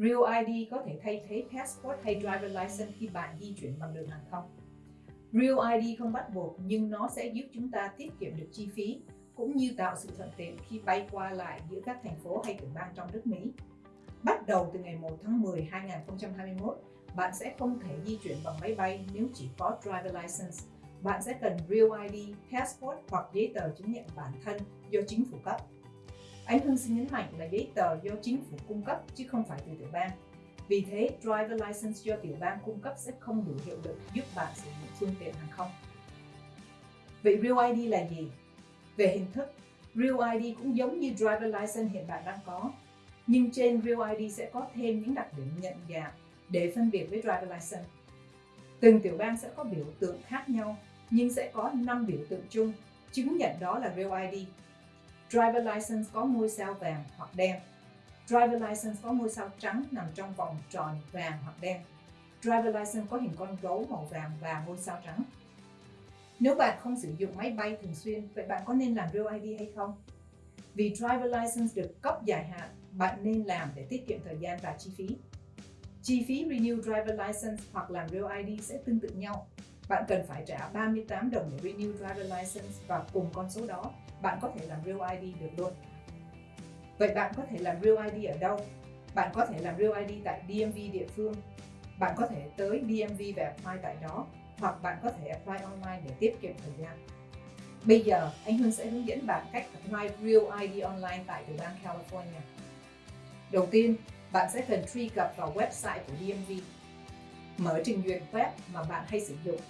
Real ID có thể thay thế passport hay driver license khi bạn di chuyển bằng đường hàng không. Real ID không bắt buộc nhưng nó sẽ giúp chúng ta tiết kiệm được chi phí cũng như tạo sự thuận tiện khi bay qua lại giữa các thành phố hay tiểu bang trong nước Mỹ. Bắt đầu từ ngày 1 tháng 10 2021, bạn sẽ không thể di chuyển bằng máy bay nếu chỉ có driver license. Bạn sẽ cần Real ID, passport hoặc giấy tờ chứng nhận bản thân do chính phủ cấp. Anh Hưng xin nhấn mạnh là giấy tờ do chính phủ cung cấp chứ không phải từ tiểu bang. Vì thế, driver license do tiểu bang cung cấp sẽ không đủ hiệu lực giúp bạn sử dụng phương tiện hàng không. Vậy Real ID là gì? Về hình thức, Real ID cũng giống như driver license hiện bạn đang có, nhưng trên Real ID sẽ có thêm những đặc điểm nhận dạng để phân biệt với driver license. Từng tiểu bang sẽ có biểu tượng khác nhau, nhưng sẽ có 5 biểu tượng chung, chứng nhận đó là Real ID. Driver license có ngôi sao vàng hoặc đen. Driver license có ngôi sao trắng nằm trong vòng tròn vàng hoặc đen. Driver license có hình con gấu màu vàng và ngôi sao trắng. Nếu bạn không sử dụng máy bay thường xuyên, vậy bạn có nên làm Real ID hay không? Vì Driver License được cấp dài hạn, bạn nên làm để tiết kiệm thời gian và chi phí. Chi phí Renew Driver License hoặc làm Real ID sẽ tương tự nhau. Bạn cần phải trả 38 đồng để Renew Driver License và cùng con số đó, bạn có thể làm Real ID được luôn. Vậy bạn có thể làm Real ID ở đâu? Bạn có thể làm Real ID tại DMV địa phương. Bạn có thể tới DMV và apply tại đó hoặc bạn có thể apply online để tiết kiệm thời gian. Bây giờ, anh Hương sẽ hướng dẫn bạn cách apply Real ID online tại tiểu bang California. Đầu tiên, bạn sẽ cần truy cập vào website của DMV. Mở trình duyệt web mà bạn hay sử dụng.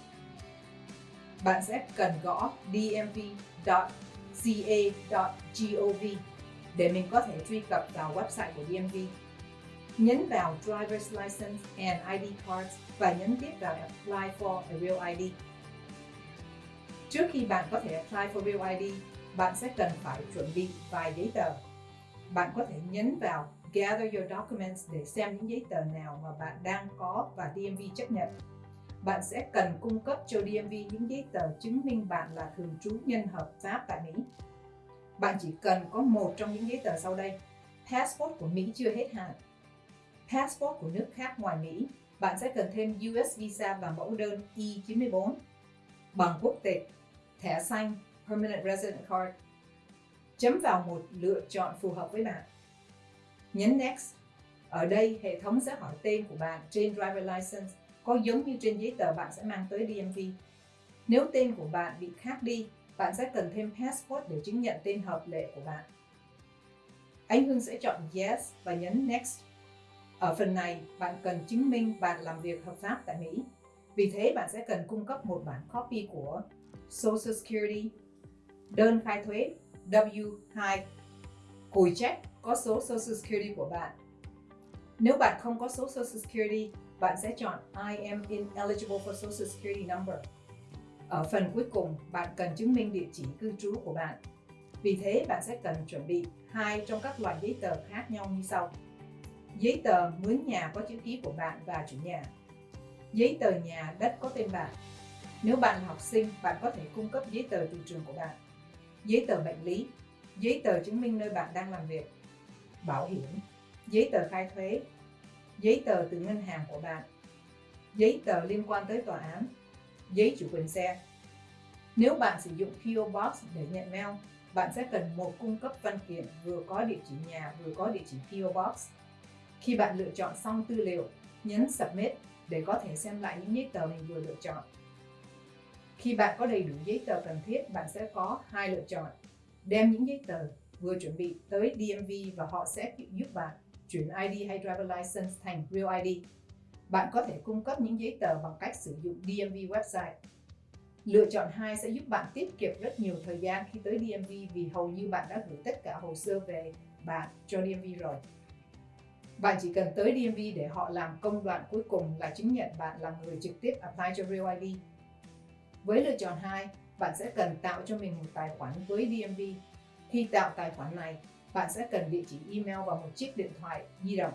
Bạn sẽ cần gõ dmv.ca.gov để mình có thể truy cập vào website của DMV. Nhấn vào Driver's License and ID Cards và nhấn tiếp vào Apply for a Real ID. Trước khi bạn có thể apply for Real ID, bạn sẽ cần phải chuẩn bị vài giấy tờ. Bạn có thể nhấn vào Gather your documents để xem những giấy tờ nào mà bạn đang có và DMV chấp nhận. Bạn sẽ cần cung cấp cho DMV những giấy tờ chứng minh bạn là thường trú nhân hợp pháp tại Mỹ. Bạn chỉ cần có một trong những giấy tờ sau đây. Passport của Mỹ chưa hết hạn. Passport của nước khác ngoài Mỹ bạn sẽ cần thêm US Visa và mẫu đơn e I-94, bằng quốc tịch, thẻ xanh, Permanent Resident Card. Chấm vào một lựa chọn phù hợp với bạn. Nhấn Next. Ở đây, hệ thống sẽ hỏi tên của bạn trên Driver License có giống như trên giấy tờ bạn sẽ mang tới DMV. Nếu tên của bạn bị khác đi, bạn sẽ cần thêm Passport để chứng nhận tên hợp lệ của bạn. Anh Hưng sẽ chọn Yes và nhấn Next. Ở phần này, bạn cần chứng minh bạn làm việc hợp pháp tại Mỹ. Vì thế, bạn sẽ cần cung cấp một bản copy của Social Security, đơn khai thuế W2, cùi check có số Social Security của bạn. Nếu bạn không có số Social Security, bạn sẽ chọn I am ineligible for Social Security number. Ở phần cuối cùng, bạn cần chứng minh địa chỉ cư trú của bạn. Vì thế, bạn sẽ cần chuẩn bị hai trong các loại giấy tờ khác nhau như sau. Giấy tờ mướn nhà có chữ ký của bạn và chủ nhà. Giấy tờ nhà đất có tên bạn. Nếu bạn là học sinh, bạn có thể cung cấp giấy tờ từ trường của bạn. Giấy tờ bệnh lý, giấy tờ chứng minh nơi bạn đang làm việc. Bảo hiểm, giấy tờ khai thuế, giấy tờ từ ngân hàng của bạn, giấy tờ liên quan tới tòa án, giấy chủ quyền xe. Nếu bạn sử dụng PO Box để nhận mail, bạn sẽ cần một cung cấp văn kiện vừa có địa chỉ nhà vừa có địa chỉ PO Box. Khi bạn lựa chọn xong tư liệu, nhấn Submit để có thể xem lại những giấy tờ mình vừa lựa chọn. Khi bạn có đầy đủ giấy tờ cần thiết, bạn sẽ có hai lựa chọn. Đem những giấy tờ vừa chuẩn bị tới DMV và họ sẽ giúp bạn chuyển ID hay Driver License thành Real ID. Bạn có thể cung cấp những giấy tờ bằng cách sử dụng DMV website. Lựa chọn 2 sẽ giúp bạn tiết kiệm rất nhiều thời gian khi tới DMV vì hầu như bạn đã gửi tất cả hồ sơ về bạn cho DMV rồi. Bạn chỉ cần tới DMV để họ làm công đoạn cuối cùng là chứng nhận bạn là người trực tiếp apply cho Real ID. Với lựa chọn 2, bạn sẽ cần tạo cho mình một tài khoản với DMV. Khi tạo tài khoản này, bạn sẽ cần địa chỉ email và một chiếc điện thoại di động.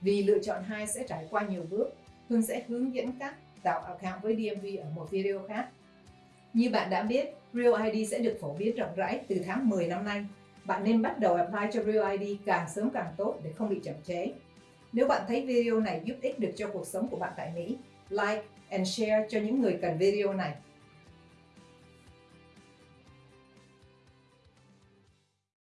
Vì lựa chọn 2 sẽ trải qua nhiều bước, Hương sẽ hướng dẫn cách tạo account với DMV ở một video khác. Như bạn đã biết, Real ID sẽ được phổ biến rộng rãi từ tháng 10 năm nay bạn nên bắt đầu apply cho Real ID càng sớm càng tốt để không bị chậm chế. Nếu bạn thấy video này giúp ích được cho cuộc sống của bạn tại Mỹ, like and share cho những người cần video này.